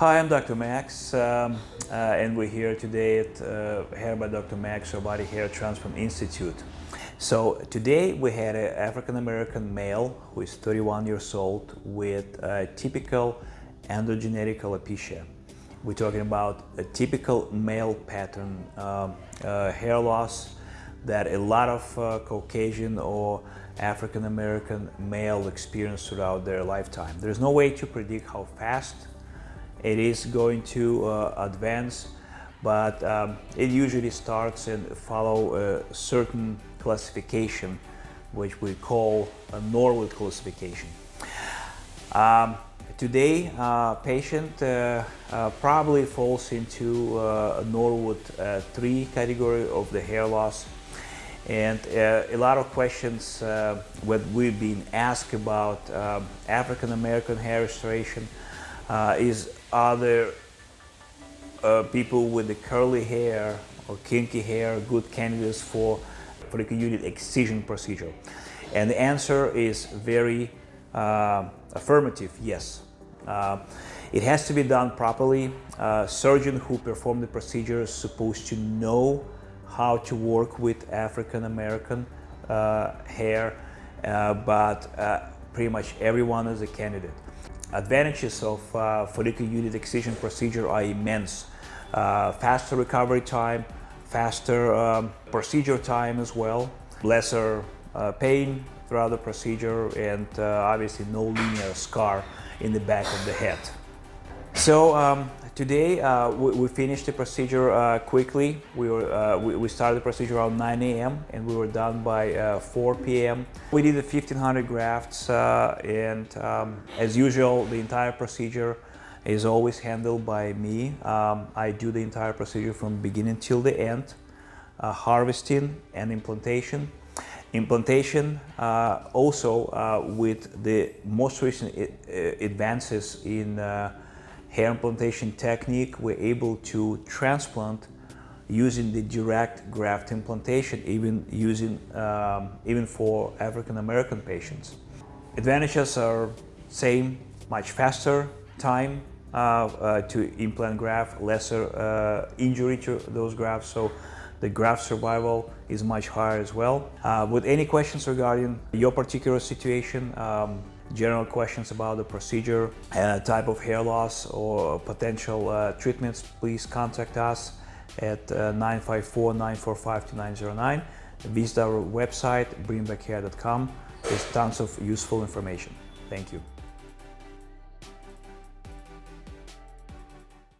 Hi, I'm Dr. Max, um, uh, and we're here today at uh, Hair by Dr. Max Body Hair Transform Institute. So today we had an African American male who is 31 years old with a typical androgenetic alopecia. We're talking about a typical male pattern um, uh, hair loss that a lot of uh, Caucasian or African American male experience throughout their lifetime. There's no way to predict how fast it is going to uh, advance, but um, it usually starts and follow a certain classification, which we call a Norwood classification. Um, today, uh, patient uh, uh, probably falls into uh, a Norwood uh, 3 category of the hair loss. And uh, a lot of questions uh, what we've been asked about um, African American hair restoration uh, is are there uh, people with the curly hair or kinky hair good candidates for follicular unit excision procedure? And the answer is very uh, affirmative, yes. Uh, it has to be done properly. Uh, surgeon who performed the procedure is supposed to know how to work with African American uh, hair, uh, but uh, pretty much everyone is a candidate. Advantages of uh, follicular unit excision procedure are immense. Uh, faster recovery time, faster um, procedure time as well, lesser uh, pain throughout the procedure, and obviously no linear scar in the back of the head. So um, today uh, we, we, finished the procedure uh, quickly. We, were, uh, we, we, started the procedure around 9 a.m. and we were done by uh, 4 p.m. We did the 1500 grafts uh, and um, as usual the entire procedure is always handled by me. Um, I do the entire procedure from beginning till the end, uh, harvesting and implantation. Implantation also with the most recent advances in hair implantation technique, we're able to transplant using the direct graft implantation, even using um, even for African American patients. Advantages are same, much faster time uh, uh, to implant graft, lesser uh, injury to those grafts, so the graft survival is much higher as well. Uh, with any questions regarding your particular situation, um, general questions about the procedure, uh, type of hair loss or potential uh, treatments, please contact us at 954-945-2909. Uh, Visit our website, bringbackhair.com. There's tons of useful information. Thank you.